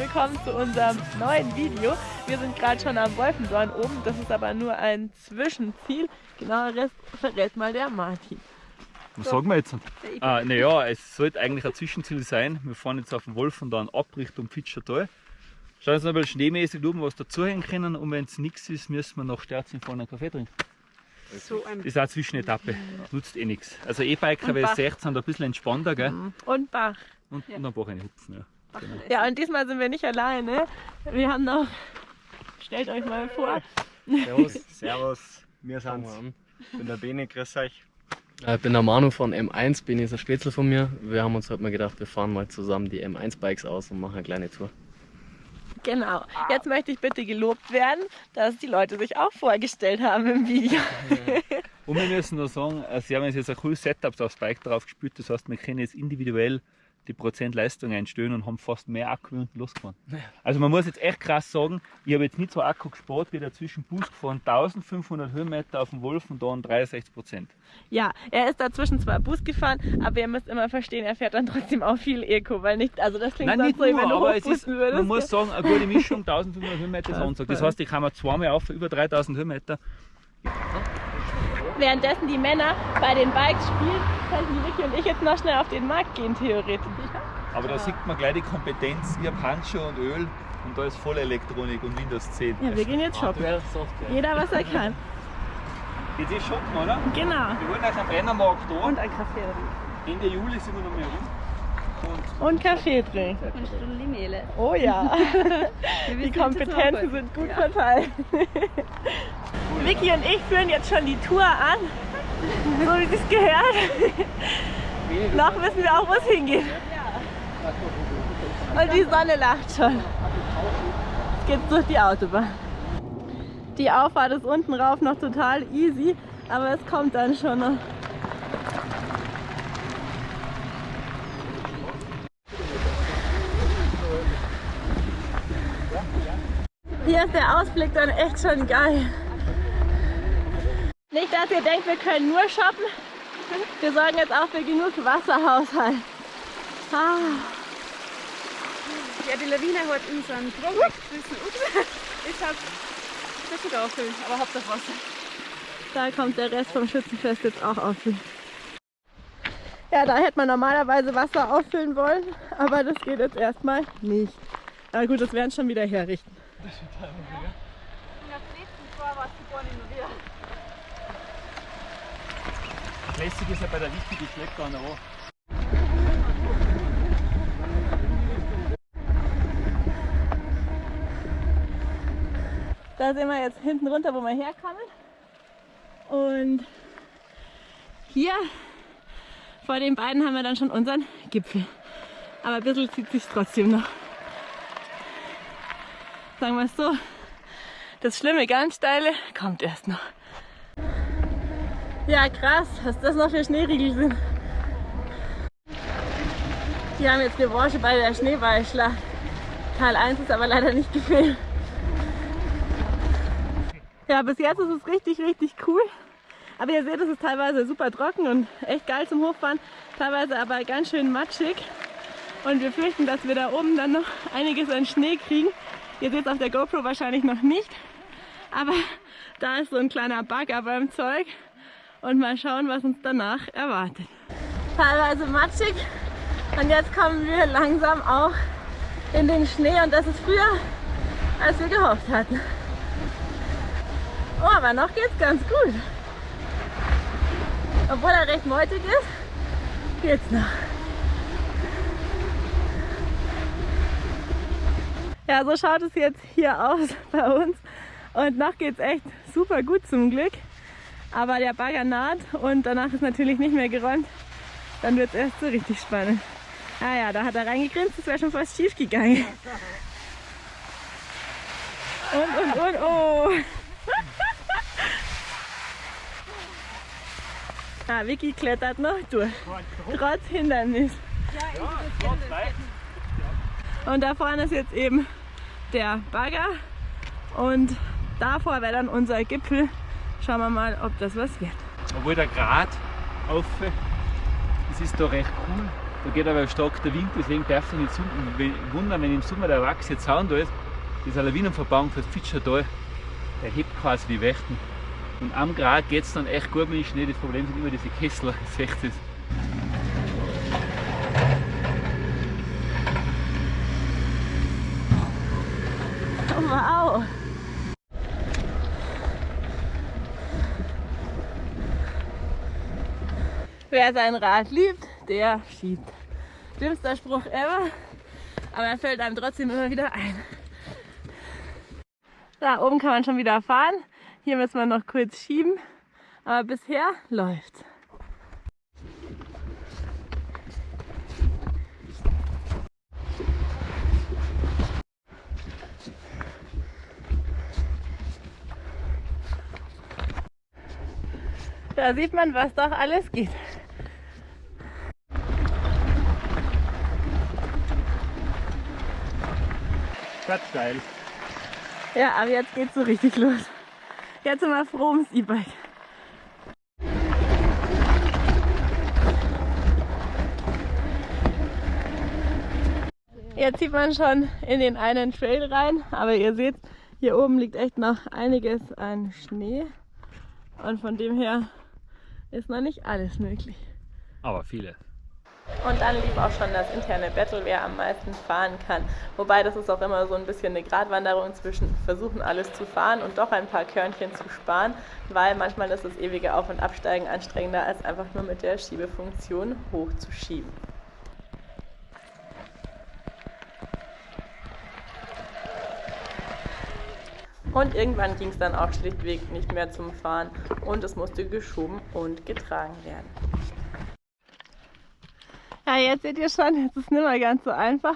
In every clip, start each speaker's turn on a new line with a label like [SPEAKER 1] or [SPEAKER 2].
[SPEAKER 1] willkommen zu unserem neuen Video. Wir sind gerade schon am Wolfendorn oben, das ist aber nur ein Zwischenziel. Genaueres verrät mal der Martin.
[SPEAKER 2] Was sagen wir jetzt? Ah, naja, es sollte eigentlich ein Zwischenziel sein. Wir fahren jetzt auf den Wolfendorn ab Richtung Pitschertal. Schauen uns noch ein bisschen schneemäßig oben was dazuhängen können und wenn es nichts ist, müssen wir nach Sterzing vorne einen Kaffee trinken.
[SPEAKER 1] So
[SPEAKER 2] Das ist auch eine Zwischenetappe, nutzt eh nichts. Also E-Biker,
[SPEAKER 1] Bach.
[SPEAKER 2] seht, sind ein bisschen entspannter, gell?
[SPEAKER 1] Und Bach.
[SPEAKER 2] Und, und ein paar eine Hupfen, ja.
[SPEAKER 1] Ja, und diesmal sind wir nicht alleine. Wir haben noch, stellt euch mal vor,
[SPEAKER 3] Servus. Servus. Wir sind's. Ich bin der Bene, grüß euch.
[SPEAKER 4] Äh, Ich bin der Manu von M1, bin jetzt ein Spätzle von mir. Wir haben uns heute mal gedacht, wir fahren mal zusammen die M1-Bikes aus und machen eine kleine Tour.
[SPEAKER 1] genau. Jetzt möchte ich bitte gelobt werden, dass die Leute sich auch vorgestellt haben im Video.
[SPEAKER 2] Und wir müssen noch sagen, äh, sie haben jetzt ein cooles Setup aufs Bike drauf gespielt. Das heißt, wir können jetzt individuell die Prozent Leistung einstellen und haben fast mehr Akku wie unten losgefahren. Also man muss jetzt echt krass sagen, ich habe jetzt nicht so Akku gespart, wie der zwischen Bus gefahren, 1500 Höhenmeter auf dem Wolf und dann 63 Prozent.
[SPEAKER 1] Ja, er ist dazwischen zwar Bus gefahren, aber ihr müsst immer verstehen, er fährt dann trotzdem auch viel Eco, weil nicht, also das klingt
[SPEAKER 2] Nein,
[SPEAKER 1] sonst
[SPEAKER 2] nicht
[SPEAKER 1] so,
[SPEAKER 2] nur,
[SPEAKER 1] wenn du
[SPEAKER 2] aber es ist,
[SPEAKER 1] würdest.
[SPEAKER 2] man muss sagen, eine gute Mischung, 1500 Höhenmeter ist
[SPEAKER 1] Ja,
[SPEAKER 2] Ansage. Das heißt, ich kann mir zweimal auf über 3000 Höhenmeter.
[SPEAKER 1] Währenddessen die Männer bei den Bikes spielen, könnten die Vicky und ich jetzt noch schnell auf den Markt gehen, theoretisch.
[SPEAKER 2] Aber da sieht man gleich die Kompetenz, ich habe Handschuhe und Öl und da ist voll Elektronik und Windows 10.
[SPEAKER 1] Ja, wir gehen jetzt shoppen. Jeder, was er kann.
[SPEAKER 2] Jetzt ist shoppen, oder?
[SPEAKER 1] Genau.
[SPEAKER 2] Wir wollen euch am Brennermarkt da.
[SPEAKER 1] Und ein Kaffee.
[SPEAKER 2] Ende Juli sind wir noch mehr rum.
[SPEAKER 1] Und Kaffee trinken.
[SPEAKER 5] Und Stunde Mehle.
[SPEAKER 1] Oh ja. Die Kompetenzen sind gut verteilt. Vicky und ich führen jetzt schon die Tour an. So wie es gehört. Noch wissen wir auch, wo es hingeht. Und die Sonne lacht schon. Jetzt geht's durch die Autobahn. Die Auffahrt ist unten rauf noch total easy, aber es kommt dann schon noch. Hier ist der Ausblick dann echt schon geil. Nicht, dass ihr denkt, wir können nur shoppen. Wir sorgen jetzt auch für genug Wasserhaushalt. Ah.
[SPEAKER 5] Ja, die Lawine hat unseren weggeschmissen. Ups, ich hab das sogar auffüllen, aber Hauptsache Wasser.
[SPEAKER 1] Da kommt der Rest vom Schützenfest jetzt auch auffüllen. Ja, da hätte man normalerweise Wasser auffüllen wollen, aber das geht jetzt erstmal nicht. Na gut, das werden schon wieder herrichten.
[SPEAKER 5] In der letzten Jahr war es gar nicht mehr wieder.
[SPEAKER 2] Lässig ist ja bei der die schlägt da.
[SPEAKER 1] Da sind wir jetzt hinten runter, wo wir herkommen. Und hier vor den beiden haben wir dann schon unseren Gipfel. Aber ein bisschen zieht sich trotzdem noch. Sagen wir es so, das schlimme, ganz steile kommt erst noch. Ja, krass, was das noch für Schneeriegel sind. Die haben jetzt Revanche bei der Schneeballschlacht. Teil 1 ist aber leider nicht gefilmt. Ja, bis jetzt ist es richtig, richtig cool. Aber ihr seht, es ist teilweise super trocken und echt geil zum Hochfahren, teilweise aber ganz schön matschig. Und wir fürchten, dass wir da oben dann noch einiges an Schnee kriegen. Ihr seht es auf der GoPro wahrscheinlich noch nicht. Aber da ist so ein kleiner Bagger beim Zeug. Und mal schauen, was uns danach erwartet. Teilweise matschig. Und jetzt kommen wir langsam auch in den Schnee. Und das ist früher, als wir gehofft hatten. Oh, aber noch geht's ganz gut. Obwohl er recht meutig ist, geht's noch. Ja, so schaut es jetzt hier aus bei uns. Und noch geht's echt super gut zum Glück. Aber der Bagger naht und danach ist natürlich nicht mehr geräumt. Dann wird es erst so richtig spannend. Ah ja, da hat er reingegrinst, das wäre schon fast schief gegangen. Und, und, und, oh. Ah, Vicky klettert noch durch. Trotz Hindernis. Und da vorne ist jetzt eben der Bagger. Und davor wäre dann unser Gipfel. Schauen wir mal, ob das was wird.
[SPEAKER 2] Obwohl der Grad auf, das ist da recht cool. Da geht aber stark der Wind, deswegen darf es nicht wundern, wenn im Sommer der Wachs jetzt Zaun da ist. Dieser Lawinenverbauung für das Fitschertal, der hebt quasi die Wächten. Und am Grat geht es dann echt gut mit dem Schnee. Das Problem sind immer diese Kessler, seht ihr
[SPEAKER 1] Wow! Wer sein Rad liebt, der schiebt. Dümmster Spruch ever, aber er fällt einem trotzdem immer wieder ein. Da oben kann man schon wieder fahren. Hier müssen wir noch kurz schieben, aber bisher läuft. Da sieht man, was doch alles geht.
[SPEAKER 2] Geil.
[SPEAKER 1] Ja, aber jetzt geht's so richtig los. Jetzt sind wir froh ums E-Bike. Jetzt sieht man schon in den einen Trail rein, aber ihr seht, hier oben liegt echt noch einiges an Schnee. Und von dem her ist noch nicht alles möglich.
[SPEAKER 2] Aber viele.
[SPEAKER 1] Und dann lief auch schon das interne Battle, wer am meisten fahren kann. Wobei das ist auch immer so ein bisschen eine Gratwanderung zwischen versuchen alles zu fahren und doch ein paar Körnchen zu sparen, weil manchmal ist das ewige Auf- und Absteigen anstrengender, als einfach nur mit der Schiebefunktion hochzuschieben. Und irgendwann ging es dann auch schlichtweg nicht mehr zum Fahren und es musste geschoben und getragen werden. Ja, jetzt seht ihr schon, jetzt ist es nicht mehr ganz so einfach.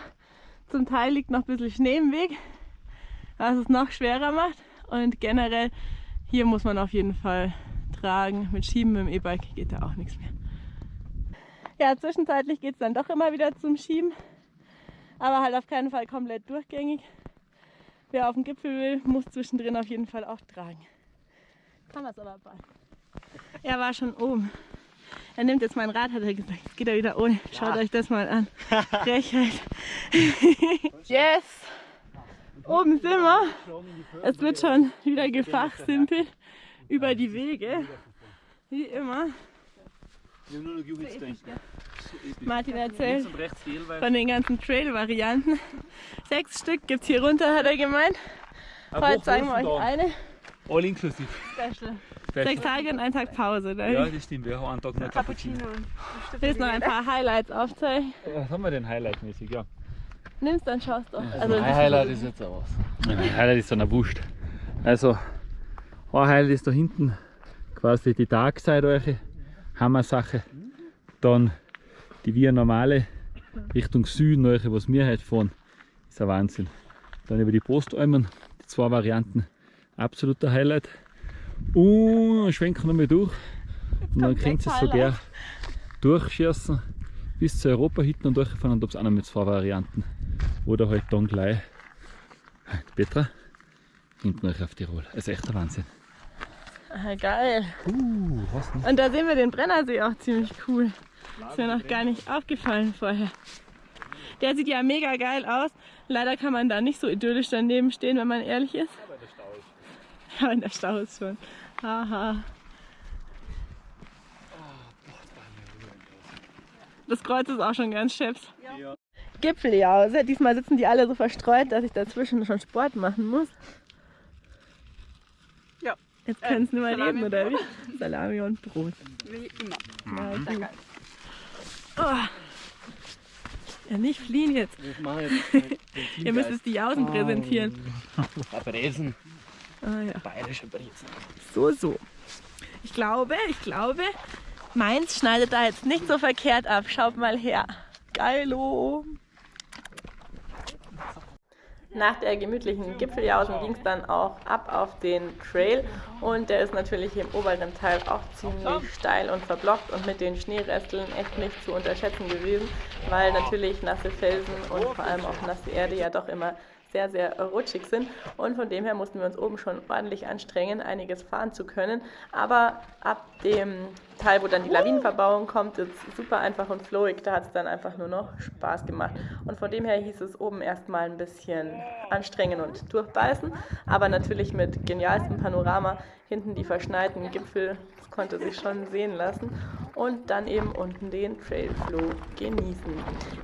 [SPEAKER 1] Zum Teil liegt noch ein bisschen Schnee im Weg, was es noch schwerer macht. Und generell, hier muss man auf jeden Fall tragen. Mit Schieben mit dem E-Bike geht da auch nichts mehr. Ja, zwischenzeitlich geht es dann doch immer wieder zum Schieben, aber halt auf keinen Fall komplett durchgängig. Wer auf den Gipfel will, muss zwischendrin auf jeden Fall auch tragen. Kann das aber bald. Er war schon oben. Er nimmt jetzt mein Rad, hat er gesagt. Jetzt geht er wieder ohne. Schaut euch das mal an. Frechheit. yes! Oben sind wir. Es wird schon wieder gefachsimpelt über die Wege. Wie immer. Martin erzählt von den ganzen Trail-Varianten. Sechs Stück gibt es hier runter, hat er gemeint. Heute zeigen wir euch eine.
[SPEAKER 2] All inklusiv.
[SPEAKER 1] Special. Sechs Tage und ein Tag Pause. Ne?
[SPEAKER 2] Ja, das stimmt. Wir haben einen Tag noch Cappuccino.
[SPEAKER 1] Willst noch ein paar Highlights aufzeigen?
[SPEAKER 2] Was haben wir denn Highlight-mäßig? Ja.
[SPEAKER 1] Nimmst dann schaust du.
[SPEAKER 4] Also mein Highlight ist jetzt aus.
[SPEAKER 2] Mein Highlight ist dann ein Wurst. Also, ein Highlight ist da hinten quasi die Darkside eure Hammer-Sache. Dann die Via Normale Richtung Süden, eure, was wir heute fahren, ist ein Wahnsinn. Dann über die Postalmen, die zwei Varianten, absoluter Highlight. Und schwenken wir mal durch. Und dann könnt ihr es sogar durchschießen bis zur Europa-Hütten und durchfahren und ob es auch noch mit zwei Varianten. Oder halt dann gleich Petra hinten euch auf Tirol. Also echt der Wahnsinn.
[SPEAKER 1] Ah, geil.
[SPEAKER 2] Uh?
[SPEAKER 1] Und da sehen wir den Brennersee auch ziemlich cool. Ist mir noch gar nicht aufgefallen vorher. Der sieht ja mega geil aus. Leider kann man da nicht so idyllisch daneben stehen, wenn man ehrlich ist.
[SPEAKER 2] Aber der Stau ist.
[SPEAKER 1] Ja, der Stau ist schon. Haha. Das Kreuz ist auch schon ganz scheps.
[SPEAKER 2] Ja.
[SPEAKER 1] Gipfeljause. Diesmal sitzen die alle so verstreut, dass ich dazwischen schon Sport machen muss.
[SPEAKER 5] Ja.
[SPEAKER 1] Jetzt können mehr
[SPEAKER 5] Salami
[SPEAKER 1] reden,
[SPEAKER 5] und
[SPEAKER 1] oder wie? Salami und Brot.
[SPEAKER 5] Wie immer.
[SPEAKER 1] Gut.
[SPEAKER 5] geil.
[SPEAKER 1] Oh. Ja, nicht fliehen jetzt.
[SPEAKER 4] Ich mache jetzt
[SPEAKER 1] Ihr müsst es die Jausen präsentieren.
[SPEAKER 4] Bresen.
[SPEAKER 1] Ah, ja.
[SPEAKER 4] Bayerische Bresen.
[SPEAKER 1] So, so. Ich glaube, ich glaube, meins schneidet da jetzt nicht so verkehrt ab. Schaut mal her. Geilo. Nach der gemütlichen Gipfeljausen ging es dann auch ab auf den Trail und der ist natürlich hier im oberen Teil auch ziemlich steil und verblockt und mit den Schneeresteln echt nicht zu unterschätzen gewesen, weil natürlich nasse Felsen und vor allem auch nasse Erde ja doch immer
[SPEAKER 6] sehr, sehr rutschig sind. Und von dem her mussten wir uns oben schon ordentlich anstrengen, einiges fahren zu können. Aber ab dem Teil, wo dann die Lawinenverbauung kommt, ist super einfach und flowig. Da hat es dann einfach nur noch Spaß gemacht. Und von dem her hieß es oben erstmal ein bisschen anstrengen und durchbeißen. Aber natürlich mit genialstem Panorama. Hinten die verschneiten Gipfel, das konnte sich schon sehen lassen. Und dann eben unten den Trailflow genießen.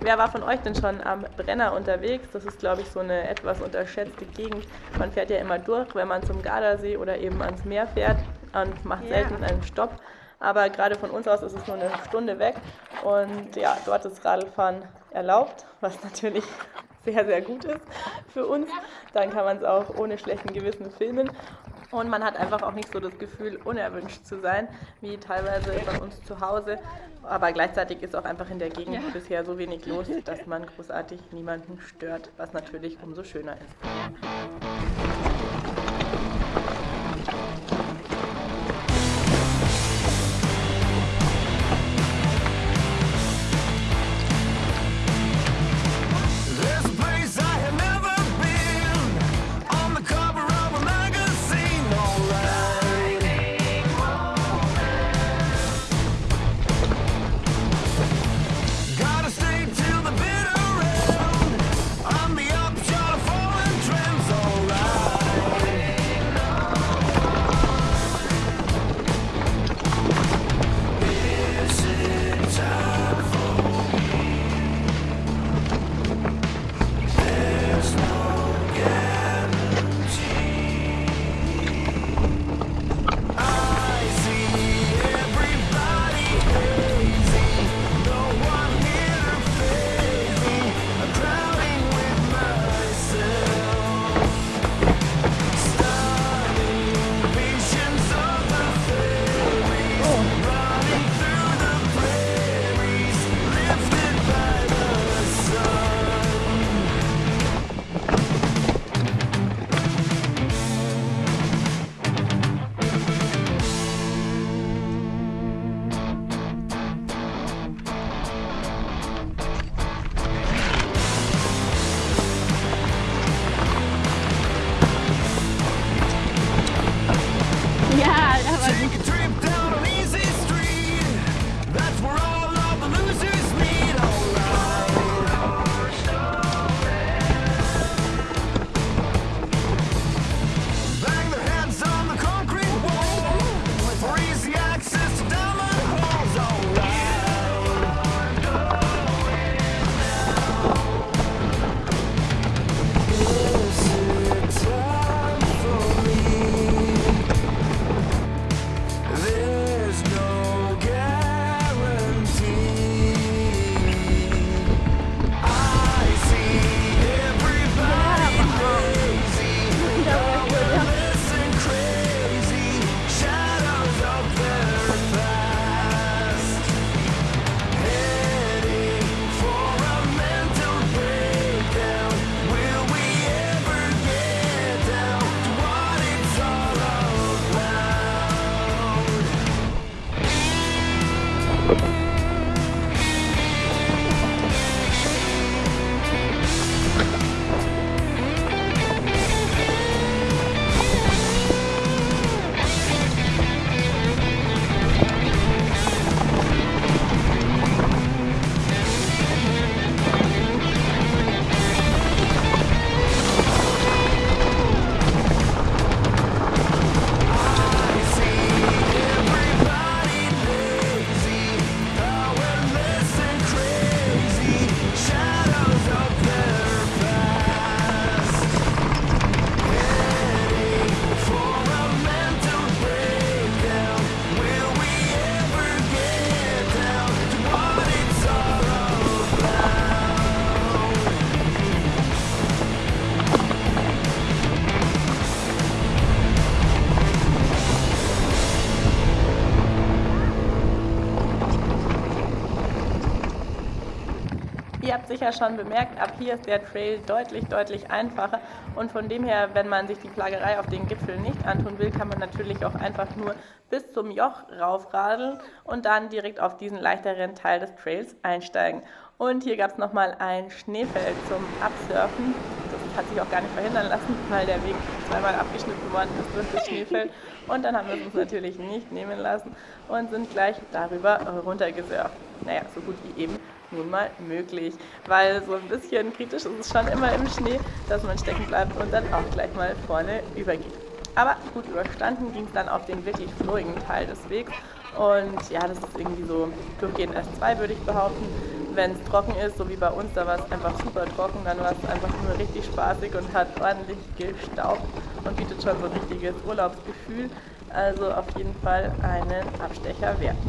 [SPEAKER 6] Wer war von euch denn schon am Brenner unterwegs? Das ist, glaube ich, so eine etwas unterschätzte Gegend. Man fährt ja immer durch, wenn man zum Gardasee oder eben ans Meer fährt und macht selten einen Stopp. Aber gerade von uns aus ist es nur eine Stunde weg und ja, dort ist Radlfahren erlaubt, was natürlich sehr, sehr gut ist für uns. Dann kann man es auch ohne schlechten Gewissen filmen. Und man hat einfach auch nicht so das Gefühl, unerwünscht zu sein, wie teilweise von uns zu Hause. Aber gleichzeitig ist auch einfach in der Gegend bisher so wenig los, dass man großartig niemanden stört, was natürlich umso schöner ist. Ihr habt sicher schon bemerkt, ab hier ist der Trail deutlich, deutlich einfacher. Und von dem her, wenn man sich die Plagerei auf den Gipfel nicht antun will, kann man natürlich auch einfach nur bis zum Joch raufradeln und dann direkt auf diesen leichteren Teil des Trails einsteigen. Und hier gab es nochmal ein Schneefeld zum Absurfen. Das hat sich auch gar nicht verhindern lassen, weil der Weg zweimal abgeschnitten worden ist durch das Schneefeld. Und dann haben wir es uns natürlich nicht nehmen lassen und sind gleich darüber runtergesurft. Naja, so gut wie eben nun mal möglich, weil so ein bisschen kritisch ist es schon immer im Schnee, dass man stecken bleibt und dann auch gleich mal vorne übergeht. Aber gut überstanden ging es dann auf den wirklich florigen Teil des Wegs. Und ja, das ist irgendwie so durchgehend S2, würde ich behaupten. Wenn es trocken ist, so wie bei uns, da war es einfach super trocken, dann war es einfach nur richtig spaßig und hat ordentlich gestaubt und bietet schon so ein richtiges Urlaubsgefühl. Also auf jeden Fall einen Abstecher wert.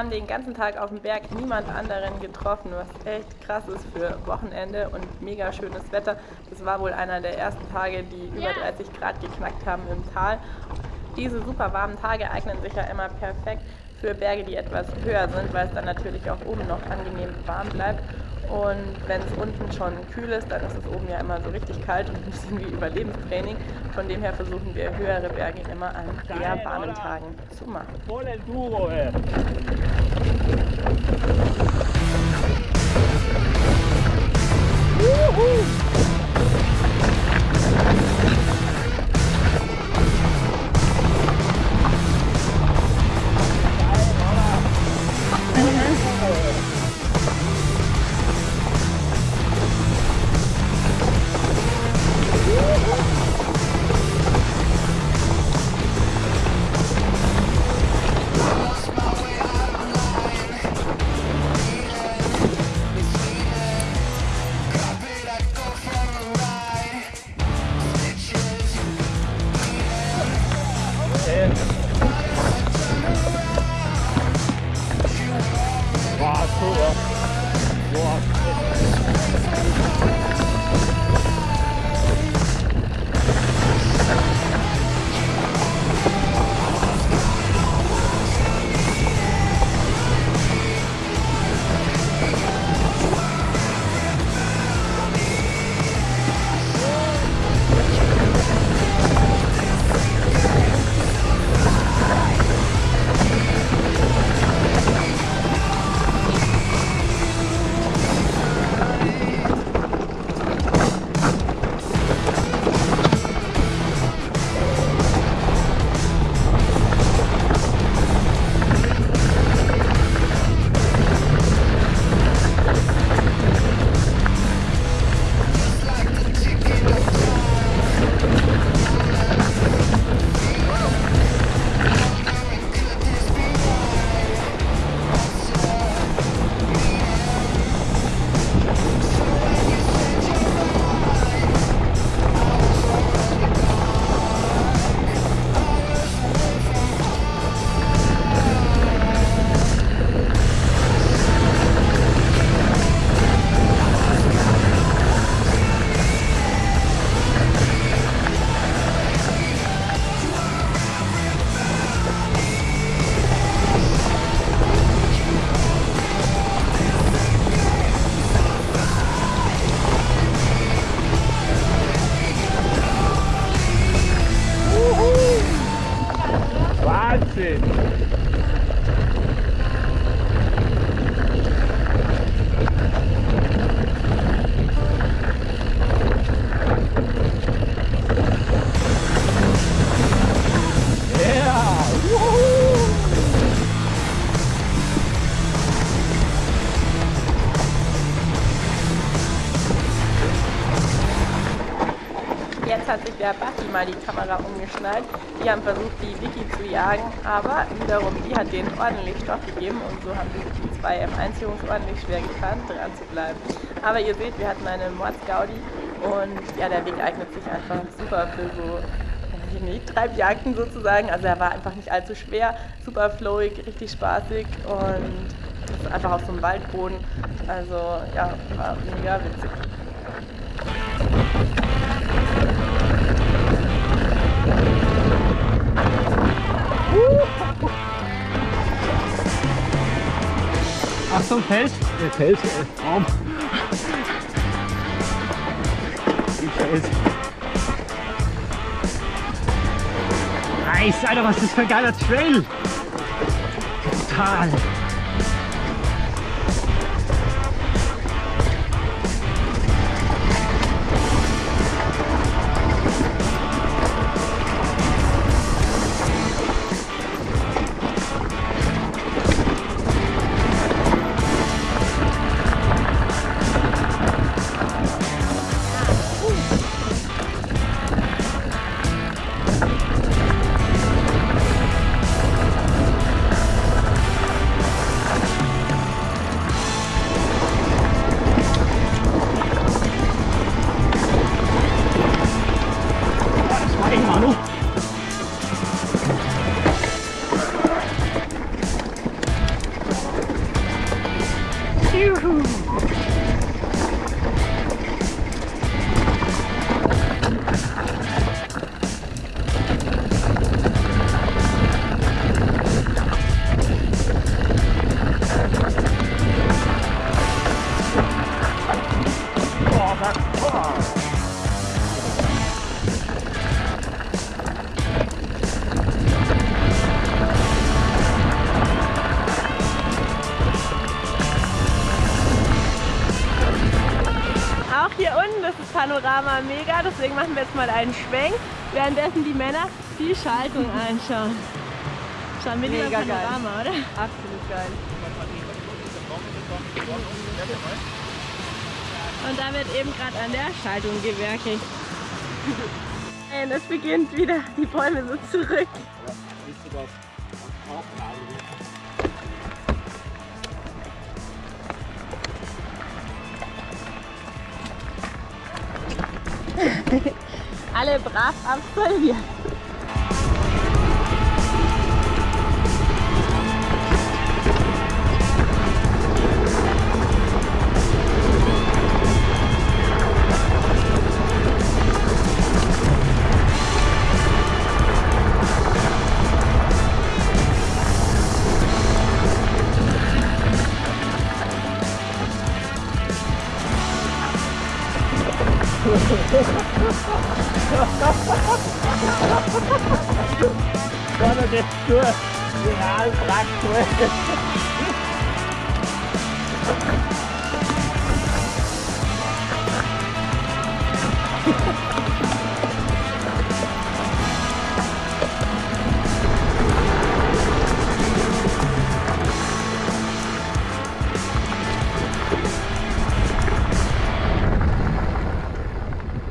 [SPEAKER 6] haben den ganzen Tag auf dem Berg niemand anderen getroffen, was echt krass ist für Wochenende und mega schönes Wetter. Das war wohl einer der ersten Tage, die über 30 Grad geknackt haben im Tal. Diese super warmen Tage eignen sich ja immer perfekt für Berge, die etwas höher sind, weil es dann natürlich auch oben noch angenehm warm bleibt. Und wenn es unten schon kühl ist, dann ist es oben ja immer so richtig kalt und ein bisschen wie Überlebenstraining. Von dem her versuchen wir höhere Berge immer an eher warmen Tagen zu machen.
[SPEAKER 1] Wow, cool. Wow. Der Basti mal die Kamera umgeschnallt. Die haben versucht, die Vicky zu jagen, aber wiederum die hat denen ordentlich Stoff gegeben und so haben sich die zwei M1-Jungs ordentlich schwer getan, dran zu bleiben. Aber ihr seht, wir hatten eine Mordsgaudi und ja, der Weg eignet sich einfach super für so nicht, Treibjagden sozusagen. Also er war einfach nicht allzu schwer, super flowig, richtig spaßig und einfach auf so einem Waldboden. Also ja, war mega witzig.
[SPEAKER 2] Fels!
[SPEAKER 3] Der Fels, äh, Raum. Die Fels.
[SPEAKER 2] Nice, Alter, was ist das für ein geiler Trail! Total!
[SPEAKER 1] Panorama mega, deswegen machen wir jetzt mal einen Schwenk, währenddessen die Männer die Schaltung anschauen. Schauen wir lieber
[SPEAKER 5] Mega geil.
[SPEAKER 1] Panorama, oder?
[SPEAKER 5] Absolut geil.
[SPEAKER 1] Und da wird eben gerade an der Schaltung gewerkelt. Es beginnt wieder, die Bäume sind zurück. Alle brav absolviert.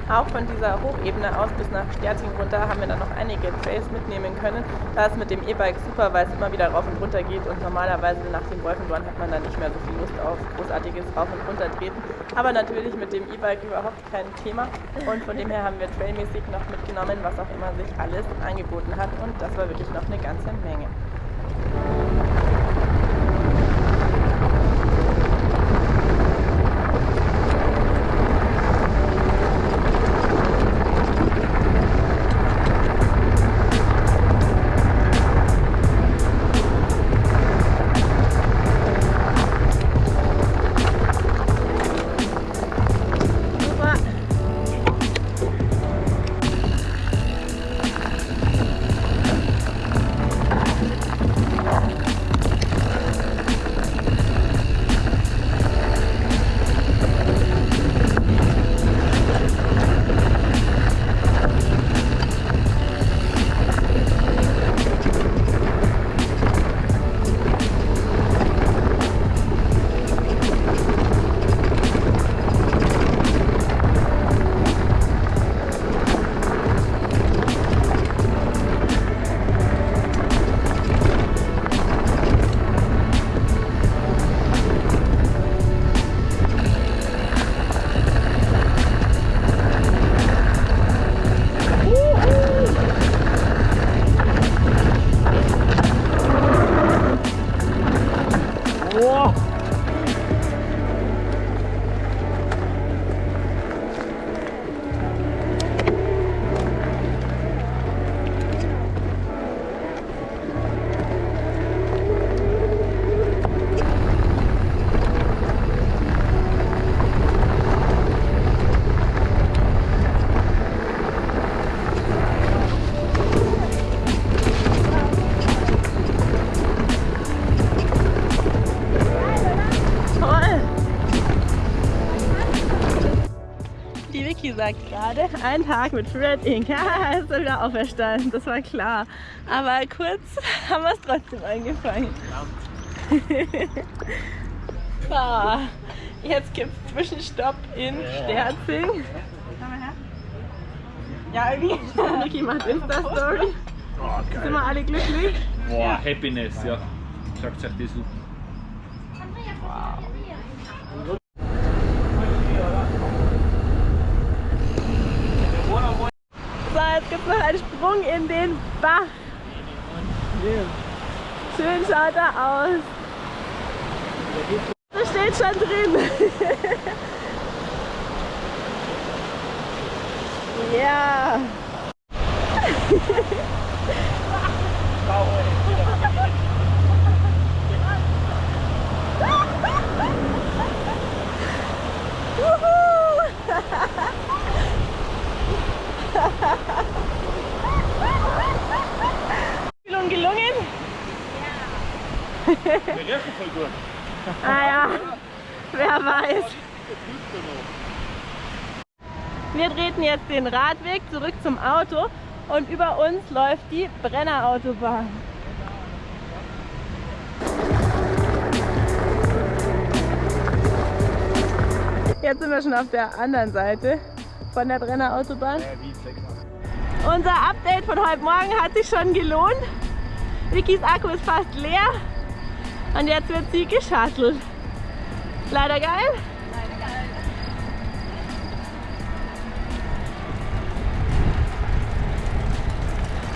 [SPEAKER 1] Auch von dieser Hochebene aus bis nach Sterting runter haben wir dann noch einige Trails mitnehmen können. Da ist mit dem E-Bike super, weil es immer wieder rauf und runter geht und normalerweise nach dem Wolfendorn hat man dann nicht mehr so viel Lust auf großartiges Rauf- und Runtertreten. Aber natürlich mit dem E-Bike überhaupt kein Thema und von dem her haben wir trailmäßig noch mitgenommen, was auch immer sich alles angeboten hat und das war wirklich noch eine ganze Menge. Sagt gerade, ein Tag mit Fred Inc. Ja, ist er wieder auferstanden, das war klar. Aber kurz haben wir es trotzdem angefangen. so, jetzt gibt es Zwischenstopp in Sterzing. Ja, irgendwie. Vicky macht Insta-Story. Sind wir alle glücklich?
[SPEAKER 2] Boah, Happiness, ja. Sagt euch das so.
[SPEAKER 1] So, einen Sprung in den Bach. Schön schaut er aus. Das steht schon drin. ja. Gelungen,
[SPEAKER 2] Wir riechen voll gut.
[SPEAKER 1] Ah ja, wer weiß. Wir treten jetzt den Radweg zurück zum Auto und über uns läuft die Brennerautobahn. Jetzt sind wir schon auf der anderen Seite von der Brennerautobahn. Unser Update von heute Morgen hat sich schon gelohnt. Vickys Akku ist fast leer und jetzt wird sie geschattelt. Leider geil.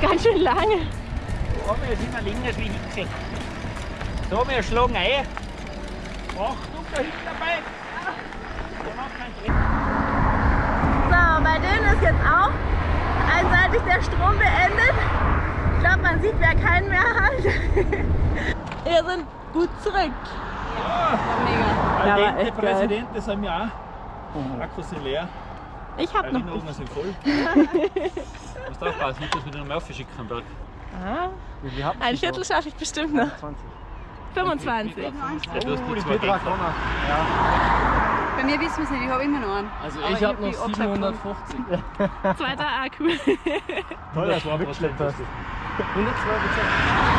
[SPEAKER 1] Ganz schön lange.
[SPEAKER 2] Da wir sind wir links wie Hicksel. So, wir schlagen ein. Achtung, da hinten dabei. Der macht keinen Trick.
[SPEAKER 1] So, bei denen ist jetzt auch einseitig der Strom beendet. Ich glaube, man sieht, wer keinen mehr hat. Wir sind gut zurück. Ja, aber
[SPEAKER 2] der
[SPEAKER 1] echt geil.
[SPEAKER 2] Präsident, das haben wir auch. Akkus sind leer.
[SPEAKER 1] Ich hab noch.
[SPEAKER 2] Erinnerungen sind voll. Du musst aufpassen, nicht, dass wir den nochmal aufschicken am Berg.
[SPEAKER 1] Ah, ein Viertel schaffe ich bestimmt noch.
[SPEAKER 3] 20.
[SPEAKER 1] 25.
[SPEAKER 2] Ja, du hast
[SPEAKER 3] Oh, die
[SPEAKER 2] zwei.
[SPEAKER 3] Ja.
[SPEAKER 5] Bei mir wissen wir es nicht, ich habe immer noch einen.
[SPEAKER 4] Also ich
[SPEAKER 5] ich
[SPEAKER 4] habe
[SPEAKER 5] hab
[SPEAKER 4] noch
[SPEAKER 5] die abgesagt.
[SPEAKER 4] 750.
[SPEAKER 1] Zweiter Akku.
[SPEAKER 3] Toll, mitgeschleppt hast.
[SPEAKER 4] 102 Prozent.